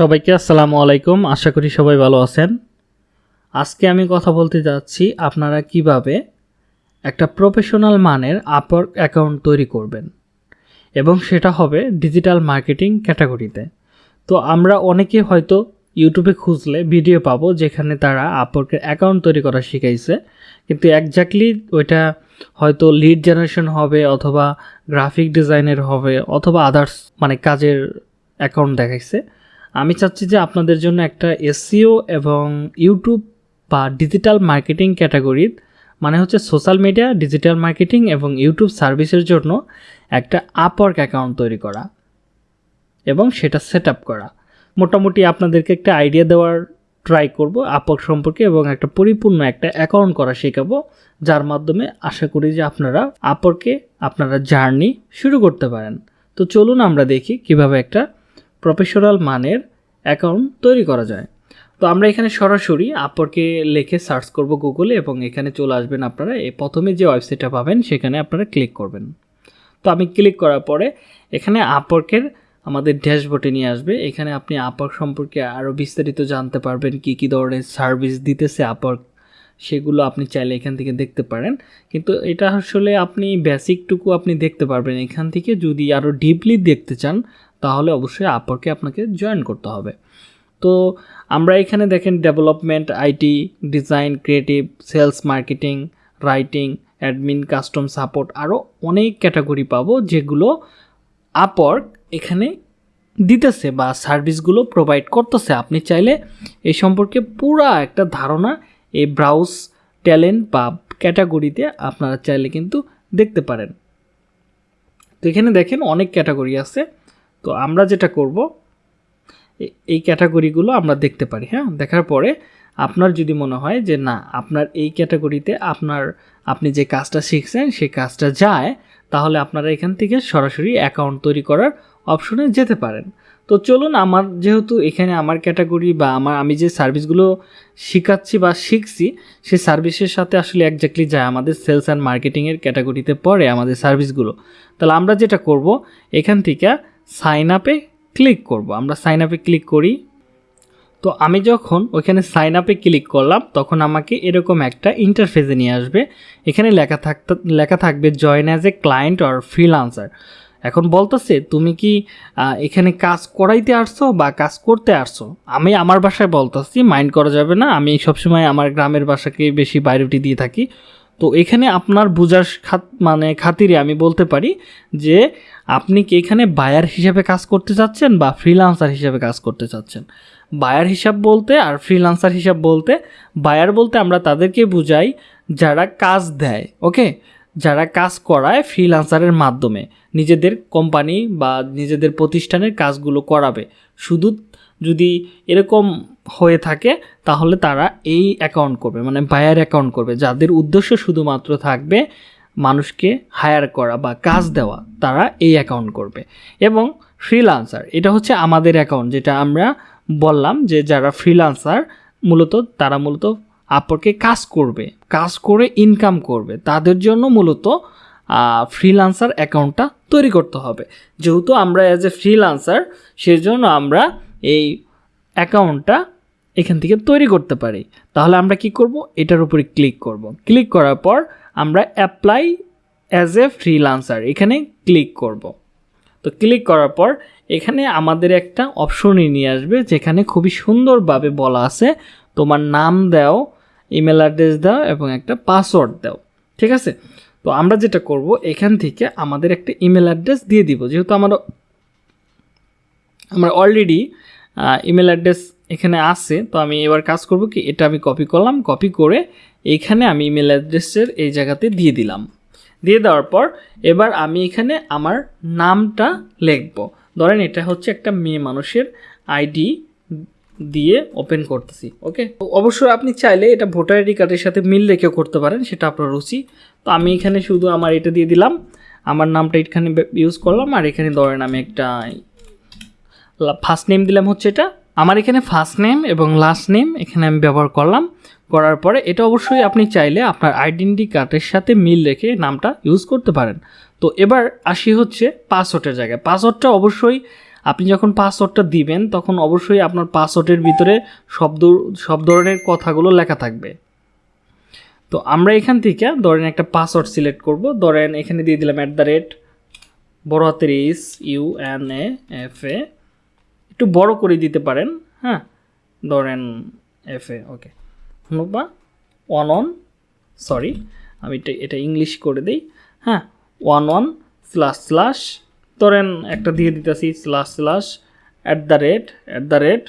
সবাইকে আসসালামু আলাইকুম। আশা করি সবাই ভালো আছেন। আজকে আমি কথা বলতে যাচ্ছি আপনারা কীভাবে একটা প্রফেশনাল মানের আপর অ্যাকাউন্ট তৈরি করবেন এবং সেটা হবে ডিজিটাল মার্কেটিং ক্যাটাগরিতে তো আমরা অনেকে হয়তো ইউটিউবে খুঁজলে ভিডিও পাবো যেখানে তারা আপরকে অ্যাকাউন্ট তৈরি করা শিখাইছে। কিন্তু একজাক্টলি ওইটা হয়তো লিড জেনারেশন হবে অথবা গ্রাফিক ডিজাইনের হবে অথবা আদার্স মানে কাজের অ্যাকাউন্ট দেখাইছে। আমি চাচ্ছি যে আপনাদের জন্য একটা এসিও এবং ইউটিউব বা ডিজিটাল মার্কেটিং ক্যাটাগরির মানে হচ্ছে সোশ্যাল মিডিয়া, ডিজিটাল মার্কেটিং এবং ইউটিউব সার্ভিসের জন্য একটা আপওয়ার্ক অ্যাকাউন্ট তৈরি করা এবং সেটা সেট করা। মোটামুটি আপনাদেরকে একটা আইডিয়া দেওয়ার ট্রাই করব আপওয়ার্ক সম্পর্কে এবং একটা পরিপূর্ণ একটা অ্যাকাউন্ট করা শেখাবো, যার মাধ্যমে আশা করি যে আপনারা আপওয়ার্কে আপনারা জার্নি শুরু করতে পারেন। তো চলুন আমরা দেখি কীভাবে একটা প্রফেশনাল মানের অ্যাকাউন্ট তৈরি করা যায়। তো আমরা এখানে সরাসরি আপরকে লিখে সার্চ করব গুগলে এবং এখানে চলে আসবেন আপনারা। প্রথমে যে ওয়েবসাইটটা পাবেন, সেখানে আপনারা ক্লিক করবেন। তো আমি ক্লিক করার পরে এখানে আপরকের আমাদের ড্যাশবোর্ডে নিয়ে আসবে। এখানে আপনি আপর সম্পর্কে আরও বিস্তারিত জানতে পারবেন, কি কি ধরনের সার্ভিস দিতেছে আপর সেগুলো আপনি চাইলে এখান থেকে দেখতে পারেন। কিন্তু এটা আসলে আপনি বেসিকটুকু আপনি দেখতে পারবেন। এখান থেকে যদি আরও ডিপলি দেখতে চান তাহলে অবশ্যই আপরকে আপনাকে জয়েন করতে হবে। তো আমরা এখানে দেখেন development IT design creative sales marketing writing admin custom support আরও অনেক ক্যাটাগরি পাবো যেগুলো আপওয়ার্ক এখানে দিতেছে বা সার্ভিসগুলো প্রোভাইড করতেছে। আপনি চাইলে এই সম্পর্কে পুরা একটা ধারণা এই ব্রাউজ ট্যালেন্ট বা ক্যাটাগরিতে আপনারা চাইলে কিন্তু দেখতে পারেন। তো এখানে দেখেন অনেক ক্যাটাগরি আছে। তো আমরা যেটা করব এই ক্যাটাগরিগুলো আমরা দেখতে পারি হ্যাঁ? দেখার পরে আপনার যদি মনে হয় যে না, আপনার এই ক্যাটাগরিতে আপনার, আপনি যে কাজটা শিখছেন, সেই কাজটা যায়, তাহলে আপনারা এখান থেকে সরাসরি অ্যাকাউন্ট তৈরি করার অপশনে যেতে পারেন। তো চলুন আমার যেহেতু এখানে আমার ক্যাটাগরি বা আমার, আমি যে সার্ভিসগুলো শিখাচ্ছি বা শিখছি, সেই সার্ভিসের সাথে আসলে একজাক্টলি যায় আমাদের সেলস অ্যান্ড মার্কেটিংয়ের ক্যাটাগরিতে পড়ে আমাদের সার্ভিসগুলো তাহলে আমরা যেটা করব, এখান থেকে সাইন আপে ক্লিক করব। আমরা সাইন আপে ক্লিক করি। তো আমি যখন ওইখানে সাইন আপে ক্লিক করলাম, তখন আমাকে এরকম একটা ইন্টারফেসে নিয়ে আসবে। এখানে লেখা থাকতে, লেখা থাকবে join as a client or freelancer এখন বলতেছে, তুমি কি এখানে কাজ করাইতে আসছো বা কাজ করতে আসছো? আমি আমার বাসায় বলতেছি মাইন্ড করা যাবে না। আমি সবসময় আমার গ্রামের বাসাকে বেশি প্রায়োরিটি দিয়ে থাকি। তো এখানে আপনার বোঝার খাত মানে খাতিরে আমি বলতে পারি যে আপনি কি এখানে বায়ার হিসাবে কাজ করতে চাচ্ছেন বা ফ্রিলান্সার হিসাবে কাজ করতে চাচ্ছেন? বায়ার হিসাব বলতে আর ফ্রিলান্সার হিসাব বলতে বায়ার বলতে আমরা তাদেরকে বুঝাই যারা কাজ দেয় ওকে যারা কাজ করায় ফ্রিলান্সারের মাধ্যমে, নিজেদের কোম্পানি বা নিজেদের প্রতিষ্ঠানের কাজগুলো করাবে। শুধু যদি এরকম হয়ে থাকে, তাহলে তারা এই অ্যাকাউন্ট করবে মানে বায়ার অ্যাকাউন্ট করবে, যাদের উদ্দেশ্য শুধুমাত্র থাকবে মানুষকে হায়ার করা বা কাজ দেওয়া, তারা এই অ্যাকাউন্ট করবে। এবং ফ্রিলান্সার এটা হচ্ছে আমাদের অ্যাকাউন্ট যেটা আমরা বললাম যে যারা ফ্রিলান্সার মূলত তারা মূলত আপরকে কাজ করবে, কাজ করে ইনকাম করবে, তাদের জন্য মূলত ফ্রিলান্সার অ্যাকাউন্টটা তৈরি করতে হবে। যেহেতু আমরা অ্যাজ এ ফ্রিলান্সার সেজন্য আমরা এই অ্যাকাউন্টটা এখান থেকে তৈরি করতে পারি। তাহলে আমরা কি করব? এটার উপরে ক্লিক করব। ক্লিক করার পর আমরা অ্যাপ্লাই অ্যাজ এ ফ্রিলান্সার এখানে ক্লিক করব। তো ক্লিক করার পর এখানে আমাদের একটা অপশনই নিয়ে আসবে, যেখানে খুবই সুন্দরভাবে বলা আছে, তোমার নাম দাও ইমেল অ্যাড্রেস দাও এবং একটা পাসওয়ার্ড দাও। ঠিক আছে? তো আমরা যেটা করব, এখান থেকে আমাদের একটা ইমেল অ্যাড্রেস দিয়ে দিব। যেহেতু আমরা আমরা অলরেডি ইমেল অ্যাড্রেস এখানে আছে, তো আমি এবার কাজ করব কি, এটা আমি কপি করলাম কপি করে এইখানে আমি ইমেল অ্যাড্রেসের এই জায়গাতে দিয়ে দিলাম। দিয়ে দেওয়ার পর এবার আমি এখানে আমার নামটা লিখব। ধরেন এটা হচ্ছে একটা মেয়ে মানুষের আইডি দিয়ে ওপেন করতেছি ওকে অবশ্যই আপনি চাইলে এটা ভোটার আইডি কার্ডের সাথে মিল রেখেও করতে পারেন, সেটা আপনার রুচি। তো আমি এখানে শুধু আমার এটা দিয়ে দিলাম, আমার নামটা এখানে ইউজ করলাম, আর এখানে ধরেন আমি একটা ফার্স্ট নেম দিলাম হচ্ছে এটা। আমার এখানে ফার্স্ট নেম এবং লাস্ট নেম এখানে আমি ব্যবহার করলাম। করার পরে এটা অবশ্যই আপনি চাইলে আপনার আইডেন্টি কার্ডের সাথে মিল রেখে নামটা ইউজ করতে পারেন। তো এবার আসি হচ্ছে পাসওয়ার্ডের জায়গায়। পাসওয়ার্ডটা অবশ্যই আপনি যখন পাসওয়ার্ডটা দিবেন, তখন অবশ্যই আপনার পাসওয়ার্ডের ভিতরে শব্দ, সব ধরনের কথাগুলো লেখা থাকবে। তো আমরা এখান থেকে ধরেন একটা পাসওয়ার্ড সিলেক্ট করব। ধরেন এখানে দিয়ে দিলাম অ্যাট দ্য রেট বড় হাতের is U N A F A একটু বড় করে দিতে পারেন হ্যাঁ? ধরেন এফ এ ওকে বা ওয়ান ওয়ান সরি আমি এটা এটা ইংলিশ করে দিই হ্যাঁ? ওয়ান ওয়ান স্ল্যাশ স্ল্যাশ ধরেন একটা দিয়ে দিতেছি slash slash at the rate at the rate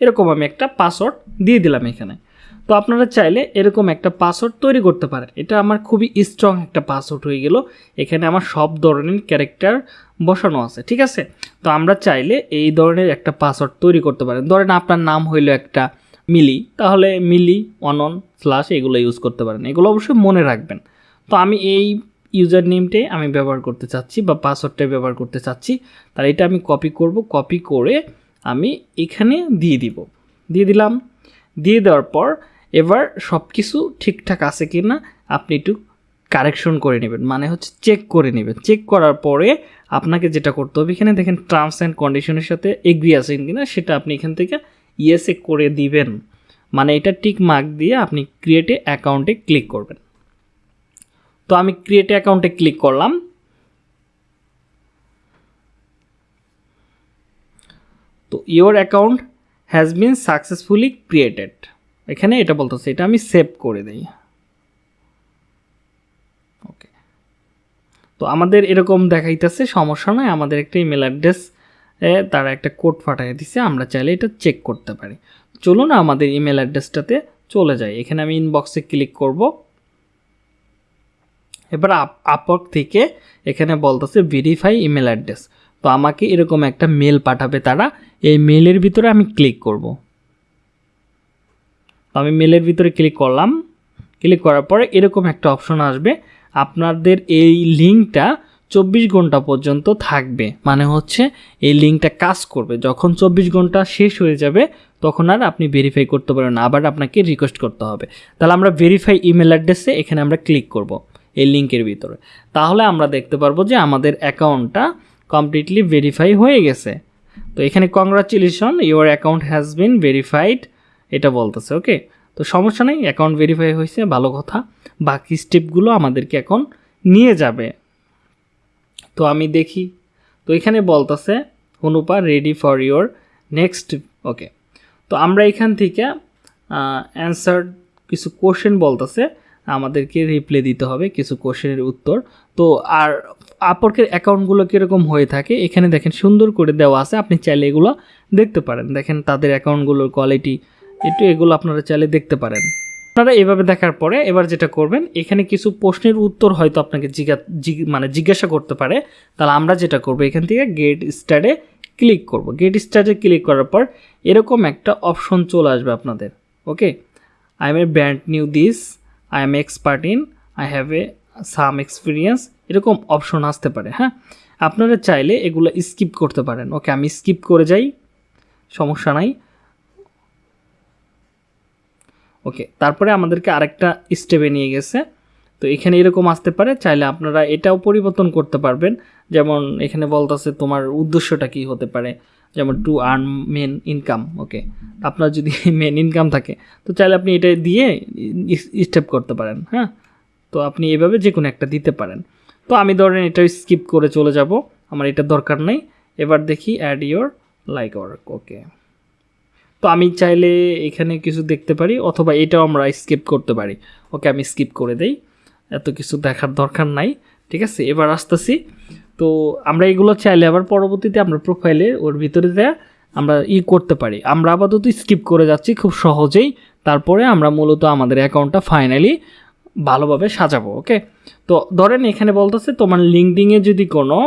এরকম আমি একটা পাসওয়ার্ড দিয়ে দিলাম এখানে। তো আপনারা চাইলে এরকম একটা পাসওয়ার্ড তৈরি করতে পারেন। এটা আমার খুবই স্ট্রং একটা পাসওয়ার্ড হয়ে গেল। এখানে আমার সব ধরনের ক্যারেক্টার বসানো আছে, ঠিক আছে? তো আমরা চাইলে এই ধরনের একটা পাসওয়ার্ড তৈরি করতে পারেন। ধরেন আপনার নাম হইল একটা মিলি, তাহলে মিলি, অনন স্ল্যাশ এগুলো ইউজ করতে পারেন। এগুলো অবশ্যই মনে রাখবেন। তো আমি এই ইউজার নেমটাই আমি ব্যবহার করতে চাচ্ছি বা পাসওয়ার্ডটাই ব্যবহার করতে চাচ্ছি। তাহলে এটা আমি কপি করব। কপি করে আমি এখানে দিয়ে দিব। দিয়ে দিলাম। দিয়ে দেওয়ার পর এবার সব কিছু ঠিকঠাক আছে কি না আপনি একটু কারেকশন করে নেবেন। মানে হচ্ছে চেক করে নেবেন। চেক করার পরে আপনাকে যেটা করতে হবে, এখানে দেখেন টার্মস অ্যান্ড কন্ডিশনের সাথে এগ্রি আছেন কিনা, সেটা আপনি এখান থেকে ইয়েসে করে দিবেন। মানে এটা টিক মার্ক দিয়ে আপনি ক্রিয়েটে অ্যাকাউন্টে ক্লিক করবেন। তো আমি ক্রিয়েটে অ্যাকাউন্টে ক্লিক করলাম। তো your account has been successfully created এখানে এটা বলতেছে, এটা আমি সেভ করে দিই। ওকে তো আমাদের এরকম দেখাইতেছে, সমস্যা নয় আমাদের একটা ইমেল অ্যাড্রেস তারা একটা কোড পাঠিয়ে দিছে, আমরা চাইলে এটা চেক করতে পারি। চলুন আমাদের ইমেল অ্যাড্রেসটাতে চলে যাই। এখানে আমি ইনবক্সে ক্লিক করব। এবার আপ আপক থেকে এখানে বলতেছে ভেরিফাই ইমেল অ্যাড্রেস তো আমাকে এরকম একটা মেল পাঠাবে তারা, এই মেলের ভিতরে আমি ক্লিক করব। তো আমি মেলের ভিতরে ক্লিক করলাম। ক্লিক করার পরে এরকম একটা অপশন আসবে। আপনাদের এই লিঙ্কটা চব্বিশ ঘণ্টা পর্যন্ত থাকবে। মানে হচ্ছে এই লিঙ্কটা কাজ করবে। যখন চব্বিশ ঘণ্টা শেষ হয়ে যাবে, তখন আর আপনি ভেরিফাই করতে পারবেন আবার আপনাকে রিকোয়েস্ট করতে হবে। তাহলে আমরা ভেরিফাই ইমেল অ্যাড্রেসে এখানে আমরা ক্লিক করব এই লিঙ্কের ভিতরে। তাহলে আমরা দেখতে পারব যে আমাদের অ্যাকাউন্টটা কমপ্লিটলি ভেরিফাই হয়ে গেছে। তো এখানে congratulation your account has been verified এটা বলতেছে ওকে তো সমস্যা নেই অ্যাকাউন্ট ভেরিফাই হয়েছে, ভালো কথা। বাকি স্টেপগুলো আমাদেরকে এখন নিয়ে যাবে। তো আমি দেখি। তো এখানে বলতেছে Anupa ready for your next okay তো আমরা এখান থেকে অ্যান্সার কিছু কোশ্চেন বলতেছে, আমাদেরকে রিপ্লাই দিতে হবে, কিছু কোশ্চেনের উত্তর। তো আর আপরকের অ্যাকাউন্টগুলো কীরকম হয়ে থাকে, এখানে দেখেন সুন্দর করে দেওয়া আছে, আপনি চাইলে এগুলো দেখতে পারেন। দেখেন তাদের অ্যাকাউন্টগুলোর কোয়ালিটি একটু এগুলো আপনারা চাইলে দেখতে পারেন। আপনারা এভাবে দেখার পরে এবার যেটা করবেন, এখানে কিছু প্রশ্নের উত্তর হয়তো আপনাকে জিজ্ঞা মানে জিজ্ঞাসা করতে পারে। তাহলে আমরা যেটা করব, এখান থেকে গেট স্টারে ক্লিক করব। গেট স্টারে ক্লিক করার পর এরকম একটা অপশন চলে আসবে আপনাদের okay I am a brand new this I am expert in I have a some experience এরকম অপশন আসতে পারে হ্যাঁ? আপনারা চাইলে এগুলো স্কিপ করতে পারেন। ওকে আমি স্কিপ করে যাই, সমস্যা নাই। ওকে তারপরে আমাদেরকে আরেকটা স্টেপে নিয়ে গেছে। তো এখানে এরকম আসতে পারে, চাইলে আপনারা এটাও পরিবর্তন করতে পারবেন। যেমন এখানে বলতেছে তোমার উদ্দেশ্যটা কি হতে পারে? যেমন to earn main income okay আপনার যদি মেন ইনকাম থাকে, তো চাইলে আপনি এটা দিয়ে স্টেপ করতে পারেন হ্যাঁ? তো আপনি এভাবে যে কোনো একটা দিতে পারেন। তো আমি ধরেন এটা স্কিপ করে চলে যাব। আমার এটা দরকার নেই। এবার দেখি add your like work okay তো আমি চাইলে এখানে কিছু দেখতে পারি, অথবা এটাও আমরা স্কিপ করতে পারি। ওকে, আমি স্কিপ করে দেই। এত কিছু দেখার দরকার নাই, ঠিক আছে? এবার আসতেছি। তো আমরা এগুলো চাইলে আবার পরবর্তীতে আমরা প্রোফাইলে ওর ভিতরে দেয়া আমরা ই করতে পারি। আমরা আপাতত স্কিপ করে যাচ্ছি খুব সহজেই। তারপরে আমরা মূলত আমাদের অ্যাকাউন্টটা ফাইনালি ভালোভাবে সাজাবো ওকে তো ধরেন এখানে বলতেছে তোমার লিঙ্কডিংয়ে যদি কোনো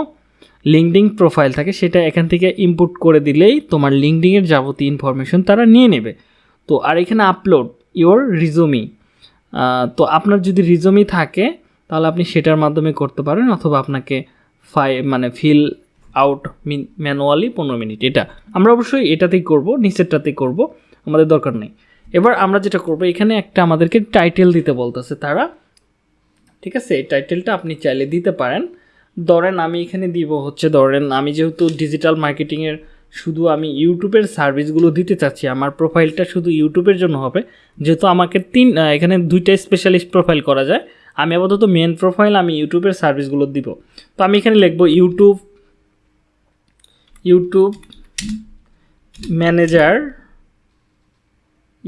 লিঙ্কডিং প্রোফাইল থাকে, সেটা এখান থেকে ইনপুট করে দিলেই তোমার লিঙ্কডিংয়ের যাবতীয় ইনফরমেশন তারা নিয়ে নেবে। তো আর এখানে আপলোড ইওর রিজুমি তো আপনার যদি রিজুমি থাকে, তাহলে আপনি সেটার মাধ্যমে করতে পারেন, অথবা আপনাকে ফাই মানে ফিল আউট ম্যানুয়ালি পনেরো মিনিট, এটা। আমরা অবশ্যই এটাতেই করব, নিচেরটাতেই করব, আমাদের দরকার নেই। এবার আমরা যেটা করব, এখানে একটা আমাদেরকে টাইটেল দিতে বলতেছে তারা। ঠিক আছে? এই টাইটেলটা আপনি চাইলে দিতে পারেন। ধরেন আমি এখানে দিব হচ্ছে, ধরেন আমি যেহেতু ডিজিটাল মার্কেটিংয়ের শুধু আমি ইউটিউবের সার্ভিসগুলো দিতে চাচ্ছি, আমার প্রোফাইলটা শুধু ইউটিউবের জন্য হবে। যেহেতু আমাকে তিন এখানে দুইটা স্পেশালিস্ট প্রোফাইল করা যায়। আমি আপাতত মেন প্রোফাইল আমি ইউটিউবের সার্ভিসগুলো দিব। তো আমি এখানে লিখব YouTube YouTube manager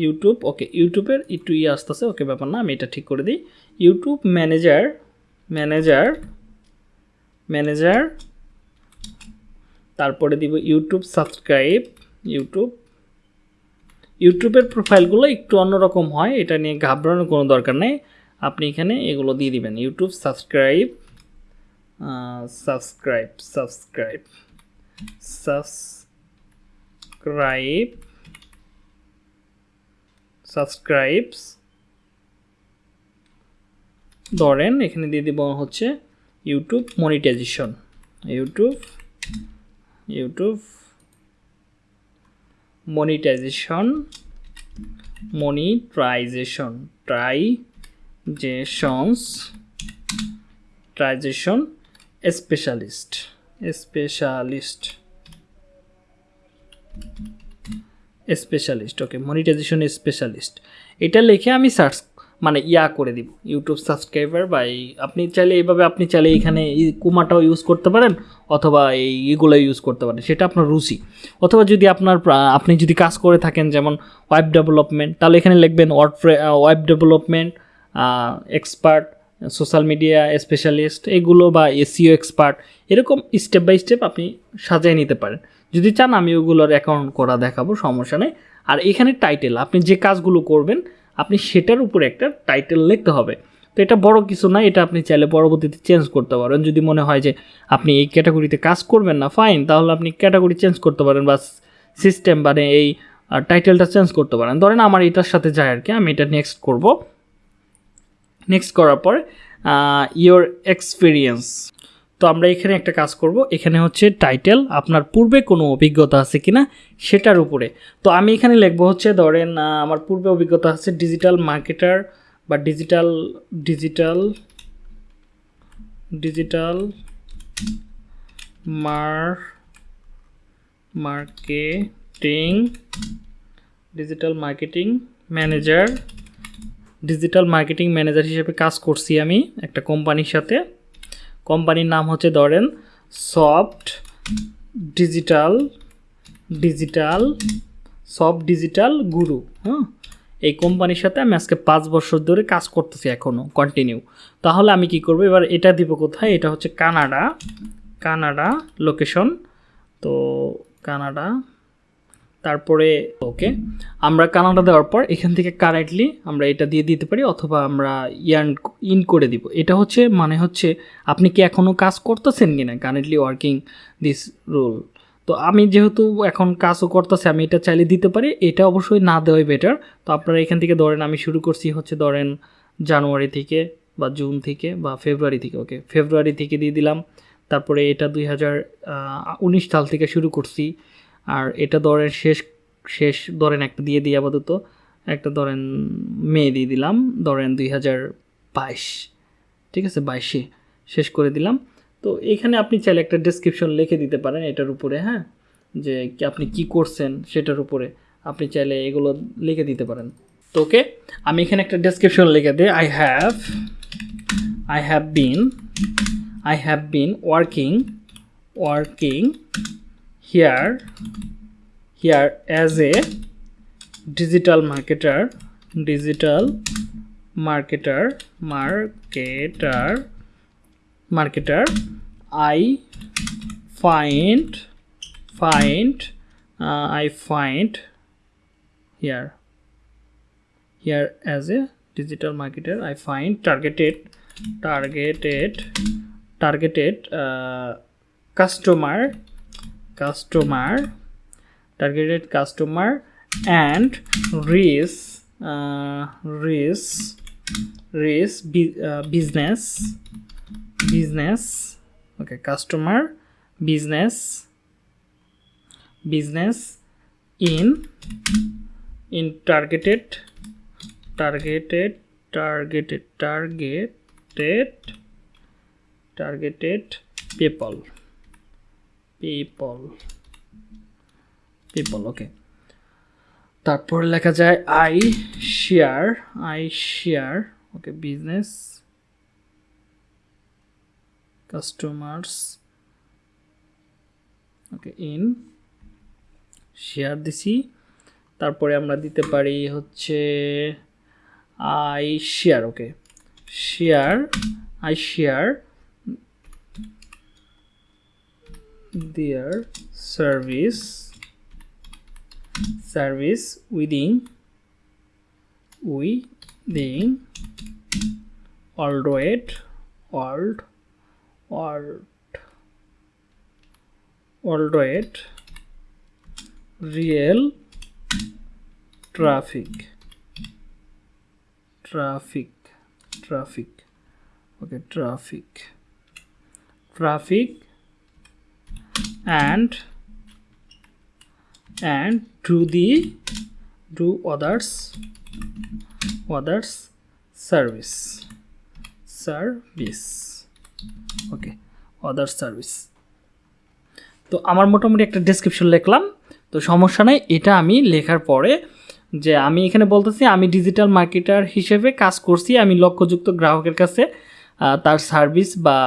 YouTube okay ইউটিউবের একটু ইয়ে আসতেছে, ওকে ব্যাপার না, আমি এটা ঠিক করে দিই। ইউটিউব ম্যানেজার ম্যানেজার ম্যানেজার তারপরে দিব ইউটিউব সাবস্ক্রাইব ইউটিউব ইউটিউবের প্রোফাইলগুলো একটু অন্যরকম হয়, এটা নিয়ে ঘাবড়ানোর কোনো দরকার নেই। আপনি এখানে এগুলো দিয়ে দিবেন YouTube subscribe subscribe subscribe subscribe subscribes. ধরেন এখানে দিয়ে দিব হচ্ছে YouTube monetization. YouTube YouTube monetization monetization ট্রাইজেশনস, ট্রাইজেশন specialist specialist. Specialist okay monetization specialist এটা লিখে আমি সার্চ মানে ইয়া করে দিব। ইউটিউব সাবস্ক্রাইবার বা এই, আপনি চাইলে এইভাবে আপনি চাইলে এখানে কুমাটাও ইউজ করতে পারেন, অথবা এই এগুলো ইউজ করতে পারেন। সেটা আপনার রুচি। অথবা যদি আপনার আপনি যদি কাজ করে থাকেন, যেমন ওয়েব ডেভেলপমেন্ট তাহলে এখানে লিখবেন word web development expert social media specialist এগুলো বা এসিও এক্সপার্ট এরকম স্টেপ বাই স্টেপ আপনি সাজিয়ে নিতে পারেন। যদি চান, আমি ওগুলোর অ্যাকাউন্ট করা দেখাবো, সমস্যা নেই। আর এখানে টাইটেল আপনি যে কাজগুলো করবেন, আপনি সেটার উপরে একটা টাইটেল লিখতে হবে। তো এটা বড় কিছু না, এটা আপনি চাইলে পরবর্তীতে চেঞ্জ করতে পারেন। যদি মনে হয় যে আপনি এই ক্যাটাগরিতে কাজ করবেন না ফাইন তাহলে আপনি ক্যাটাগরি চেঞ্জ করতে পারেন বা সিস্টেম মানে এই টাইটেলটা চেঞ্জ করতে পারেন। ধরেন আমার এটার সাথে যায় আর কি, আমি এটা নেক্সট করব। নেক্সট করার পর ইয়োর এক্সপিরিয়েন্স তো আমরা এখানে একটা কাজ করব। এখানে হচ্ছে টাইটেল আপনার পূর্বে কোনো অভিজ্ঞতা আছে কিনা সেটার উপরে। তো আমি এখানে লিখব হচ্ছে, ধরেন আমার পূর্বে অভিজ্ঞতা আছে ডিজিটাল মার্কেটার বা ডিজিটাল ডিজিটাল ডিজিটাল মার marketing digital marketing manager digital marketing manager হিসেবে কাজ করছি আমি একটা কোম্পানির সাথে। কোম্পানির নাম হচ্ছে ধরেন soft digital digital, soft digital guru হ্যাঁ? এই কোম্পানির সাথে আমি আজকে পাঁচ বছর ধরে কাজ করতেছি এখনও কন্টিনিউ তাহলে আমি কি করব? এবার এটা দিব কোথায়? এটা হচ্ছে কানাডা কানাডা লোকেশন তো কানাডা তারপরে, ওকে, আমরা কানাডা দেওয়ার পর এখান থেকে কারেন্টলি আমরা এটা দিয়ে দিতে পারি অথবা আমরা ইয়ার্ন ইন করে দিব। এটা হচ্ছে মানে হচ্ছে, আপনি কি এখনও কাজ করতেছেন কি না কারেন্টলি ওয়ার্কিং দিস রুল। তো আমি যেহেতু এখন কাজও করতেছি, আমি এটা চাইলে দিতে পারি। এটা অবশ্যই না দেওয়াই বেটার তো আপনারা এখান থেকে ধরেন, আমি শুরু করছি হচ্ছে ধরেন জানুয়ারি থেকে বা জুন থেকে বা ফেব্রুয়ারি থেকে, ওকে, ফেব্রুয়ারি থেকে দিয়ে দিলাম। তারপরে এটা দুই হাজার উনিশ সাল থেকে শুরু করছি। আর এটা ধরেন শেষ শেষ ধরেন একটা দিয়ে দিই আপাতত। একটা ধরেন মে দিয়ে দিলাম, ধরেন দুই হাজার বাইশ। ঠিক আছে, বাইশে শেষ করে দিলাম। তো এখানে আপনি চাইলে একটা ডেসক্রিপশন লিখে দিতে পারেন এটার উপরে হ্যাঁ? যে আপনি কি করছেন সেটার উপরে আপনি চাইলে এগুলো লিখে দিতে পারেন। তো ওকে, আমি এখানে একটা ডেসক্রিপশন লিখে দিই। I have I have been I have been working working here here as a digital marketer digital marketer marketer marketer i find find uh, i find here here as a digital marketer i find targeted targeted targeted uh, customer customer targeted customer and race, uh, race, uh, business business okay customer business business in in targeted targeted targeted targeted targeted people. People people okay তারপর লেখা যায় I share I share okay business customers okay in share দিছি। তারপরে আমরা দিতে পারি হচ্ছে I share okay share I share their service service within within worldwide world world worldwide real traffic traffic traffic okay traffic traffic and and to the, to others others service. Service. Okay other service তো আমার মোটামুটি একটা description লিখলাম। তো সমস্যা নাই, এটা আমি লেখার পরে যে আমি এখানে বলতেছি, আমি ডিজিটাল মার্কেটার হিসেবে কাজ করছি, আমি লক্ষ্যযুক্ত গ্রাহকের কাছে তার সার্ভিস বা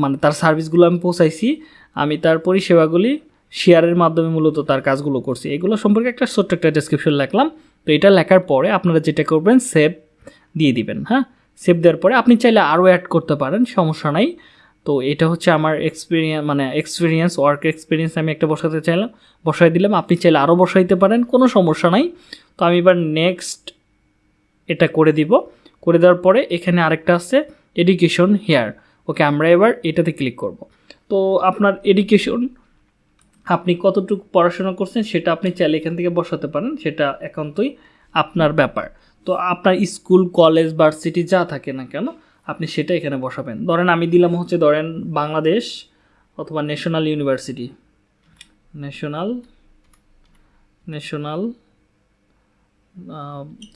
মানে তার সার্ভিসগুলো আমি পৌঁছাইছি। আমি তার পরিষেবাগুলি শেয়ারের মাধ্যমে মূলত তার কাজগুলো করছি। এগুলো সম্পর্কে একটা ছোট্ট একটা ডেসক্রিপশন লিখলাম। তো এটা লেখার পরে আপনারা যেটা করবেন সেভ দিয়ে দিবেন হ্যাঁ? সেভ দেওয়ার পরে আপনি চাইলে আরও অ্যাড করতে পারেন, সমস্যা নাই। তো এটা হচ্ছে আমার এক্সপিরিয়েন্স মানে এক্সপিরিয়েন্স ওয়ার্ক এক্সপিরিয়েন্স আমি একটা বসাতে চাইলাম, বসাই দিলাম। আপনি চাইলে আরও বসাইতে পারেন, কোনো সমস্যা নাই। তো আমি এবার নেক্সট এটা করে দিব। করে দেওয়ার পরে এখানে আরেকটা আছে এডুকেশন হেয়ার ওকে, আমরা এবার এটাতে ক্লিক করব। তো আপনার এডুকেশন আপনি কতটুকু পড়াশোনা করছেন সেটা আপনি চাইলে এখান থেকে বসাতে পারেন, সেটা একান্তই আপনার ব্যাপার। তো আপনার স্কুল, কলেজ ভার্সিটি যা থাকে না কেন, আপনি সেটা এখানে বসাবেন। ধরেন আমি দিলাম হচ্ছে ধরেন বাংলাদেশ অথবা national university national national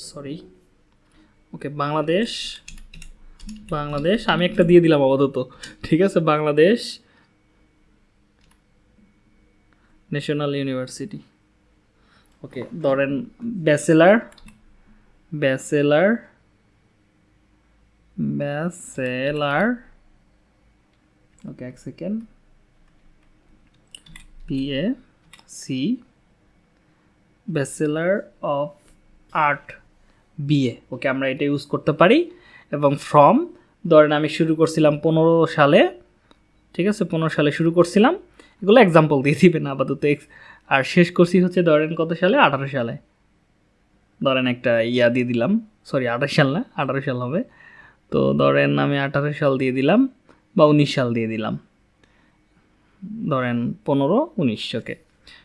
sorry okay Bangladesh Bangladesh, আমি একটা দিয়ে দিলাম আপাতত, ঠিক আছে? বাংলাদেশ ন্যাশনাল ইউনিভার্সিটি ওকে ধরেন ব্যাচেলার ব্যাচেলার ব্যাচেলার ওকে এক second BA C bachelor of art BA okay আমরা এটা ইউজ করতে পারি। এবং ফ্রম ধরেন আমি শুরু করছিলাম পনেরো সালে, ঠিক আছে, পনেরো সালে শুরু করছিলাম। এগুলো এক্সাম্পল দিয়ে দিবেন আপাতত ex- আর শেষ করছি হচ্ছে ধরেন কত সালে? আঠারো সালে। ধরেন একটা ইয়া দিয়ে দিলাম। সরি আঠাশ সাল না, আঠারো সাল হবে। তো ধরেন আমি আঠারো সাল দিয়ে দিলাম বা উনিশ সাল দিয়ে দিলাম। ধরেন পনেরো, উনিশ ওকে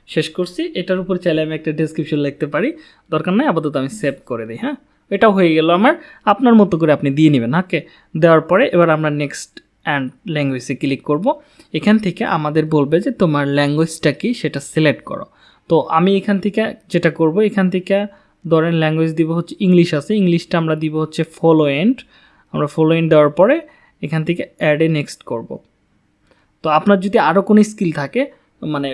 শেষ করছি। এটার উপর চাইলে আমি একটা ডেসক্রিপশন লিখতে পারি। দরকার নাই, আপাতত আমি সেভ করে দিই হ্যাঁ? এটাও হয়ে গেল আমার। আপনার মতো করে আপনি দিয়ে নেবেন ওকে দেওয়ার পরে এবার আমরা নেক্সট অ্যান্ড ল্যাঙ্গুয়েজে ক্লিক করব। এখান থেকে আমাদের বলবে যে তোমার ল্যাঙ্গুয়েজটা কি, সেটা সিলেক্ট করো। তো আমি এখান থেকে যেটা করব, এখান থেকে ধরেন ল্যাঙ্গুয়েজ দিব হচ্ছে ইংলিশ আছে। ইংলিশটা আমরা দিব হচ্ছে ফলো এন্ড আমরা ফলো এন্ড দেওয়ার পরে এখান থেকে অ্যাডে নেক্সট করব। তো আপনার যদি আরও কোনো স্কিল থাকে মানে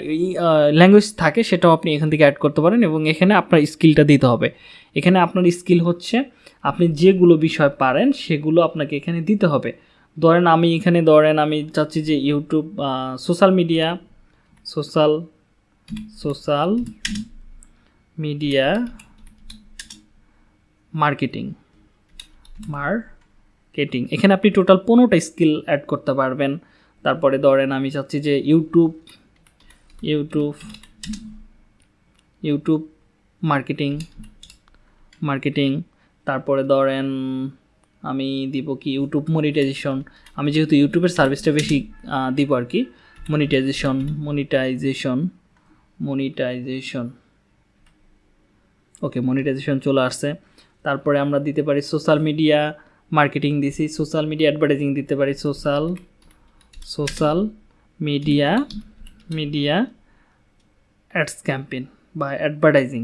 ল্যাঙ্গুয়েজ থাকে, সেটাও আপনি এখান থেকে অ্যাড করতে পারেন এবং এখানে আপনার স্কিলটা দিতে হবে। এখানে আপনার স্কিল হচ্ছে আপনি যেগুলো বিষয় পারেন, সেগুলো আপনাকে এখানে দিতে হবে। ধরেন আমি এখানে ধরেন আমি চাচ্ছি যে YouTube social media social social media marketing marketing এখানে আপনি টোটাল পনেরোটা স্কিল অ্যাড করতে পারবেন। তারপরে ধরেন আমি চাচ্ছি যে YouTube YouTube YouTube marketing marketing তারপরে ধরেন আমি দিব কি ইউটিউব মনিটাইজেশন আমি যেহেতু ইউটিউবের সার্ভিসটা বেশি দিব আর কি। Monetization monetization monetization okay monetization চলে আসছে। তারপরে আমরা দিতে পারি সোশ্যাল মিডিয়া মার্কেটিং দিছি। সোশ্যাল মিডিয়া অ্যাডভার্টাইজিং দিতে পারি। Social social media media ads campaign বা advertising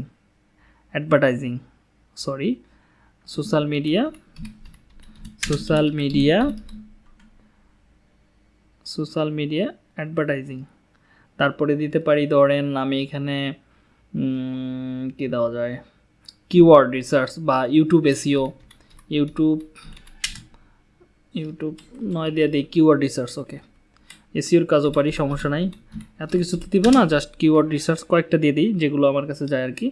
advertising sorry social media social media social media advertising তারপরে দিতে পারি ধরেন আমি এখানে কি দেওয়া যায়? কিওয়ার্ড রিসার্চ বা ইউটিউব এসিও ইউটিউব ইউটিউব নয় দিয়ে দিই কিওয়ার্ড রিসার্চ ওকে এসিওর কাজও পারি, সমস্যা নাই। এত কিছু তো দিব না জাস্ট কিওয়ার্ড রিসার্চ কয়েকটা দিয়ে দিই, যেগুলো আমার কাছে যায় আর কি।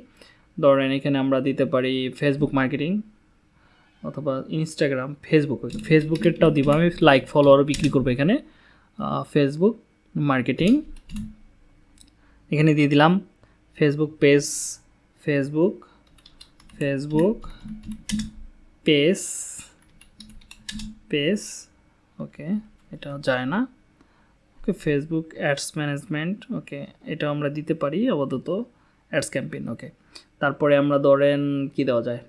ধরেন এখানে আমরা দিতে পারি ফেসবুক মার্কেটিং অথবা ইনস্টাগ্রাম ফেসবুক ফেসবুকেরটাও দিব। আমি লাইক ফলোয়ারও বিক্রি করব এখানে। ফেসবুক মার্কেটিং এখানে দিয়ে দিলাম। Facebook page Facebook Facebook page page okay এটা যায় না। Okay Facebook ads management okay এটা আমরা দিতে পারি আপাতত। অ্যাডস ক্যাম্পেইন ওকে তারপরে আমরা ধরেন কি দেওয়া যায়?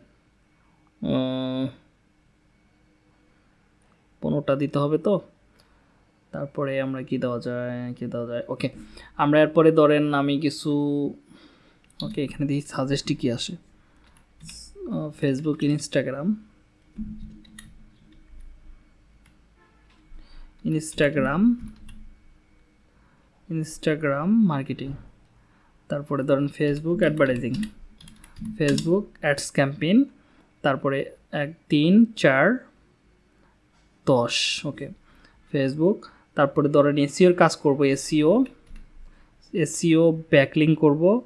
পনেরোটা দিতে হবে তো। তারপরে আমরা কি দেওয়া যায়, কি দেওয়া যায়? ওকে আমরা এরপরে ধরেন আমি কিছু ওকে এখানে দেখি সাজেস্টই কি আসে। Facebook Instagram Instagram Instagram marketing তারপরে ধরেন Facebook advertising Facebook ads campaign তারপরে এক, তিন, চার, দশ, ওকে। ফেসবুক তারপরে ধরেন এসিওর কাজ করব এসিও এসিও ব্যাকলিং করব,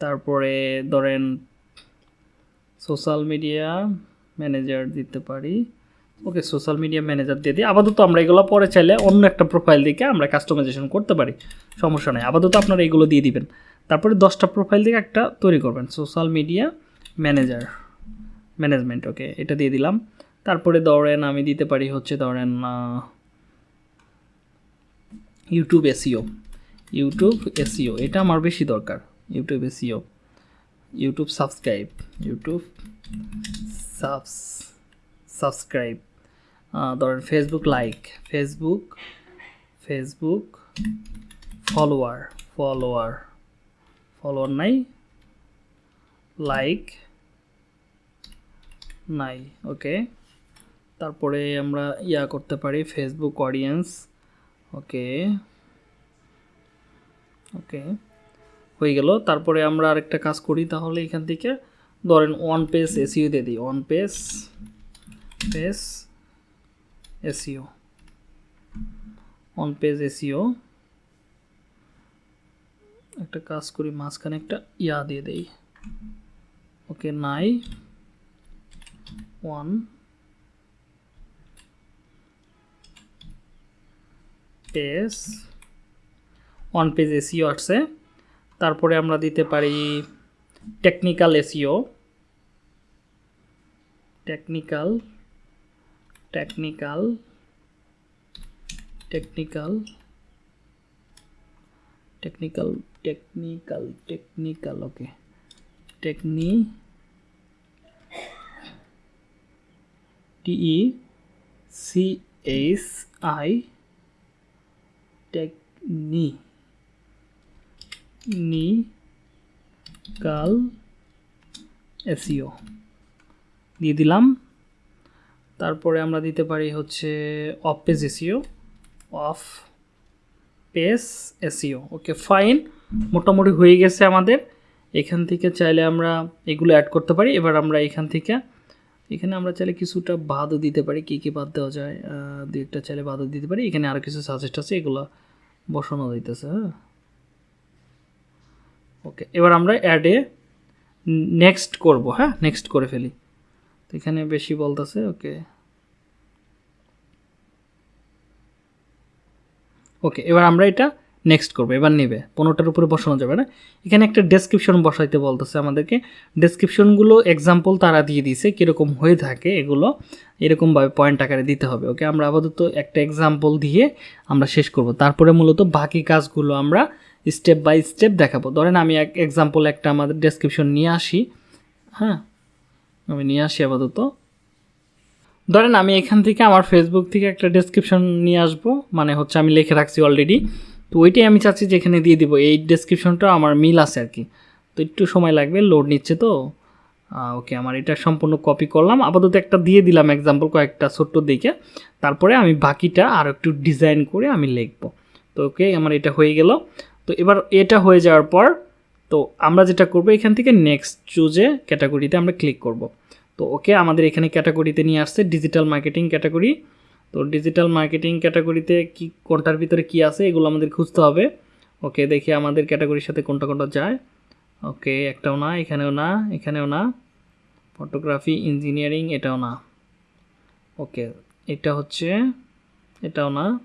তারপরে ধরেন সোশ্যাল মিডিয়া ম্যানেজার দিতে পারি। ওকে সোশ্যাল মিডিয়া ম্যানেজার দিয়ে দিই। আপাতত আমরা এগুলো পরে চাইলে অন্য একটা প্রোফাইল দিকে আমরা কাস্টমাইজেশন করতে পারি। সমস্যা নেই, আপাতত আপনারা এগুলো দিয়ে দিবেন। তারপরে দশটা প্রোফাইল দিকে একটা তৈরি করবেন social media manager management okay এটা দিয়ে দিলাম। তারপরে ধরেন আমি দিতে পারি হচ্ছে ধরেন ইউটিউব এসিও ইউটিউব এসিও এটা আমার বেশি দরকার। YouTube SEO YouTube subscribe YouTube subs subscribe ধরেন Facebook like Facebook Facebook follower follower follower নাই লাইক নাই ওকে তারপরে আমরা ইয়া করতে পারি ফেসবুক অডিয়েন্স ওকে ওকে হয়ে গেল। তারপরে আমরা আরেকটা কাজ করি তাহলে এখান থেকে। ধরেন ওয়ান পেজ এসিও দিয়ে দিই one page page SEO one page SEO একটা কাজ করি, মাঝখানে একটা ইয়া দিয়ে দেই। ওকে নাই। One page one page SEO আসছে তারপরে আমরা দিতে পারি technical SEO technical technical technical technical technical technical okay টেকনি T E C H I technical SEO দিয়ে দিলাম। তারপরে আমরা দিতে পারি হচ্ছে off page SEO off page SEO okay fine মোটামুটি হয়ে গেছে আমাদের। এখান থেকে চাইলে আমরা এগুলো অ্যাড করতে পারি। এবার আমরা এখান থেকে এখানে আমরা চাইলে কিছুটা বাদও দিতে পারি, কী কী বাদ দেওয়া যায় দু একটা চাইলে বাদও দিতে পারি। এখানে আরও কিছু সাজেস্ট আছে, এগুলো বসানো দিতেছে হ্যাঁ। ওকে এবার আমরা অ্যাডে নেক্সট করব হ্যাঁ নেক্সট করে ফেলি। তো এখানে বেশি বলতেছে ওকে ওকে এবার আমরা এটা নেক্সট করবে, এবার নেবে, পনেরোটার উপরে বসানো যাবে না। এখানে একটা ডেসক্রিপশন বসাইতে বলতেছে আমাদেরকে। ডেসক্রিপশনগুলো এক্সাম্পল তারা দিয়ে দিয়েছে, কীরকম হয়ে থাকে এগুলো, এরকমভাবে পয়েন্ট আকারে দিতে হবে ওকে আমরা আপাতত একটা এক্সাম্পল দিয়ে আমরা শেষ করব। তারপরে মূলত বাকি কাজগুলো আমরা স্টেপ বাই স্টেপ দেখাবো। ধরেন আমি এক এক্সাম্পল একটা আমাদের ডেসক্রিপশন নিয়ে আসি। হ্যাঁ আমি নিয়ে আসি আপাতত। ধরেন আমি এখান থেকে আমার ফেসবুক থেকে একটা ডেসক্রিপশন নিয়ে আসব মানে হচ্ছে আমি লিখে রাখছি অলরেডি তো ওইটাই আমি চাচ্ছি যে এখানে দিয়ে দিব। এই ডেসক্রিপশনটা আমার মিল আছে আর কি। তো একটু সময় লাগবে লোড নিচ্ছে তো। ওকে, আমার এটা সম্পূর্ণ কপি করলাম। আপাতত একটা দিয়ে দিলাম এক্সাম্পল কয়েকটা ছোট্ট দিকে তারপরে আমি বাকিটা আর একটু ডিজাইন করে আমি লিখব। তো ওকে, আমার এটা হয়ে গেল। তো এবার এটা হয়ে যাওয়ার পর, তো আমরা যেটা করব, এখান থেকে নেক্সট চুজে ক্যাটাগরিতে আমরা ক্লিক করব। তো ওকে, আমাদের এখানে ক্যাটাগরিতে নিয়ে আসছে ডিজিটাল মার্কেটিং ক্যাটাগরি তো ডিজিটাল মার্কেটিং ক্যাটাগরিতে কি কোনটার ভিতরে কি আছে, এগুলো আমাদের খুঁজতে হবে। ওকে, দেখি আমাদের ক্যাটাগরির সাথে কোনটা কোনটা যায়। ওকে, একটাও না, এখানেও না এখানেও না। ফটোগ্রাফি ইঞ্জিনিয়ারিং এটাও না। ওকে, এটা হচ্ছে, এটাও না।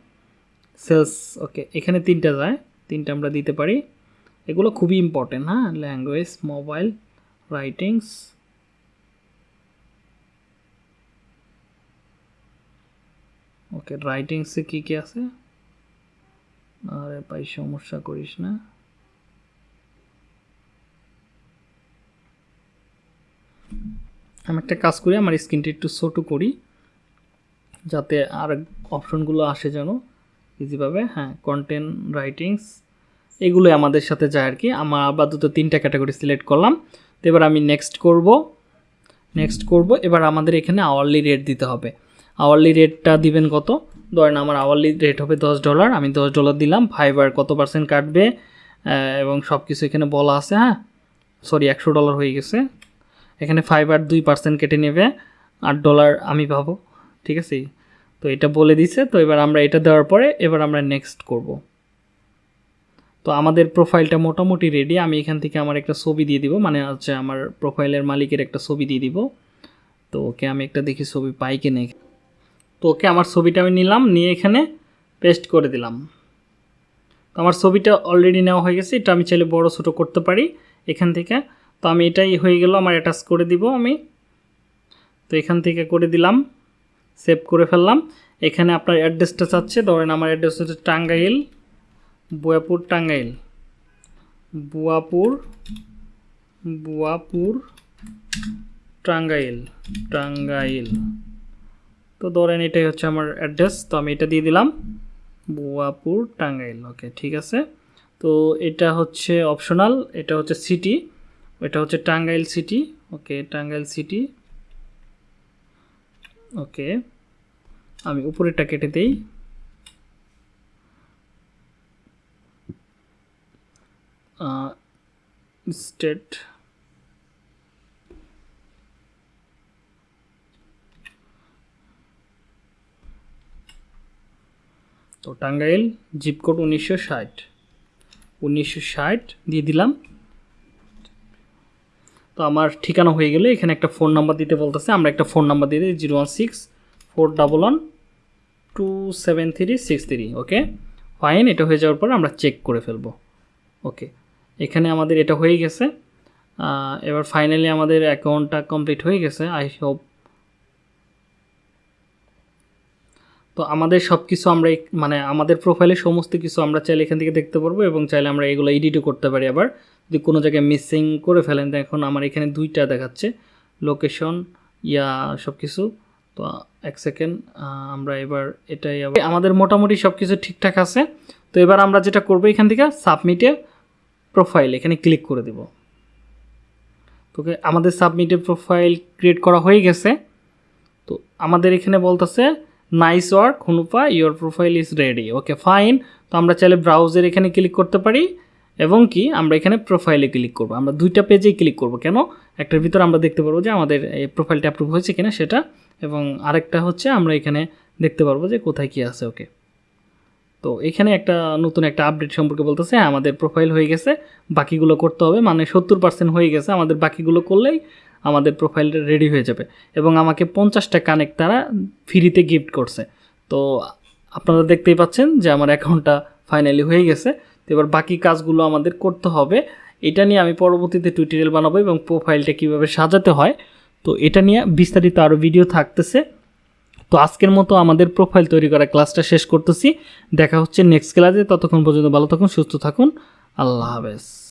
সেলস ওকে, এখানে তিনটা যায়, তিনটা আমরা দিতে পারি। এগুলো খুবই ইম্পর্টেন্ট হ্যাঁ? ল্যাঙ্গুয়েজ মোবাইল রাইটিংস ওকে রাইটিংসে কী কী আছে? আরে ভাই, সমস্যা করিস না। আমি একটা কাজ করি, আমার স্ক্রিনটা একটু ছোটো করি, যাতে আর অপশনগুলো আসে যেন ইজিভাবে হ্যাঁ কন্টেন্ট রাইটিংস এগুলোই আমাদের সাথে যায় আর কি। আমার আপাতত তিনটা ক্যাটাগরি সিলেক্ট করলাম। তো এবার আমি নেক্সট করব নেক্সট করব। এবার আমাদের এখানে আওয়ারলি রেট দিতে হবে। আওয়ারলি রেটটা দিবেন কত? ধরেন আমার আওয়ারলি রেট হবে দশ ডলার আমি দশ ডলার দিলাম ফাইবার কত পার্সেন্ট কাটবে? এবং সব কিছু এখানে বলা আছে হ্যাঁ? সরি একশো ডলার হয়ে গেছে। এখানে ফাইবার দুই পার্সেন্ট কেটে নেবে, আট ডলার আমি পাবো, ঠিক আছে? তো এটা বলে দিছে, তো এবার আমরা এটা দেওয়ার পরে এবার আমরা নেক্সট করব। তো আমাদের প্রোফাইলটা মোটামুটি রেডি আমি এখান থেকে আমার একটা ছবি দিয়ে দিব মানে হচ্ছে আমার প্রোফাইলের মালিকের একটা ছবি দিয়ে দিব। তো ওকে আমি একটা দেখি ছবি পাই কিনে তো ওকে আমার ছবিটা আমি নিলাম, নিয়ে এখানে পেস্ট করে দিলাম। তো আমার ছবিটা অলরেডি নেওয়া হয়ে গেছে, এটা আমি চাইলে বড় ছোটো করতে পারি এখান থেকে। তো আমি এটাই হয়ে গেল, আমার অ্যাটাচ করে দিব আমি। তো এখান থেকে করে দিলাম সেভ করে ফেললাম। এখানে আপনার অ্যাড্রেসটা চাচ্ছে, ধরেন আমার অ্যাড্রেস হচ্ছে টাঙ্গাইল, বুয়াপুর টাঙ্গাইল। বুয়াপুর বুয়াপুর, টাঙ্গাইল টাঙ্গাইল। তো ধরেন এটাই হচ্ছে আমার অ্যাড্রেস, তো আমি এটা দিয়ে দিলাম। বুয়াপুর, টাঙ্গাইল, ওকে, ঠিক আছে? তো এটা হচ্ছে অপশনাল, এটা হচ্ছে সিটি, এটা হচ্ছে Tangail city, okay, Tangail city, okay, আমি উপরেরটা কেটে দিই। স্টেট তো টাঙ্গাইল জিপ কোড উনিশশো ষাট। উনিশশো ষাট দিয়ে দিলাম। তো আমার ঠিকানা হয়ে গেলে এখানে একটা ফোন নাম্বার দিতে বলতেছে। আমরা একটা ফোন নাম্বার দিয়ে দিই, zero one six, four double one, two seven three, six three, okay? Fine এটা হয়ে যাওয়ার পর আমরা চেক করে ফেলব। ওকে? এখানে আমাদের এটা হয়ে গেছে। এবার ফাইনালি আমাদের অ্যাকাউন্টটা কমপ্লিট হয়ে গেছে। আই হোপ তো আমাদের সব কিছু আমরা মানে আমাদের প্রোফাইলে সমস্ত কিছু আমরা চাইলে এখান থেকে দেখতে পারব এবং চাইলে আমরা এগুলো এডিটও করতে পারি আবার। যদি কোনো জায়গায় মিসিং করে ফেলেন এখন আমার এখানে দুইটা দেখাচ্ছে। লোকেশন ইয়া সব কিছু তো এক সেকেন্ড আমরা এবার এটাই আমাদের মোটামুটি সব কিছু ঠিকঠাক আছে। তো এবার আমরা যেটা করব এখান থেকে সাবমিটে প্রোফাইল এখানে ক্লিক করে দেব। তোকে আমাদের সাবমিটে প্রোফাইল ক্রিয়েট করা হয়ে গেছে। তো আমাদের এখানে বলতেছে nice work হুনুপা your profile is ready okay fine তো আমরা চাইলে ব্রাউজার এখানে ক্লিক করতে পারি, এবং কি, আমরা এখানে প্রোফাইলে ক্লিক করব। আমরা দুইটা পেজেই ক্লিক করব। কেন? একটার ভিতরে আমরা দেখতে পারব যে আমাদের এই প্রোফাইলটা অ্যাপ্রুভ হয়েছে কিনা সেটা, এবং আরেকটা হচ্ছে আমরা এখানে দেখতে পারব যে কোথায় কী আছে ওকে তো এখানে একটা নতুন একটা আপডেট সম্পর্কে বলতেছে হ্যাঁ আমাদের প্রোফাইল হয়ে গেছে, বাকিগুলো করতে হবে। মানে সত্তর পার্সেন্ট হয়ে গেছে, আমাদের বাকিগুলো করলেই আমাদের প্রোফাইলটা রেডি হয়ে যাবে এবং আমাকে পঞ্চাশটা কানেক্ট তারা ফ্রিতে গিফট করছে। তো আপনারা দেখতেই পাচ্ছেন যে আমার অ্যাকাউন্টটা ফাইনালি হয়ে গেছে। তো এবার বাকি কাজগুলো আমাদের করতে হবে। এটা নিয়ে আমি পরবর্তীতে টুইটারিয়াল বানাবো এবং প্রোফাইলটা কীভাবে সাজাতে হয়। তো এটা নিয়ে বিস্তারিত আরও ভিডিও থাকতেছে। তো আজকের মতো আমাদের প্রোফাইল তৈরি করা ক্লাসটা শেষ করতেছি। দেখা হচ্ছে নেক্সট ক্লাসে ততক্ষণ পর্যন্ত ভালো থাকুন, সুস্থ থাকুন। আল্লাহ হাফেজ।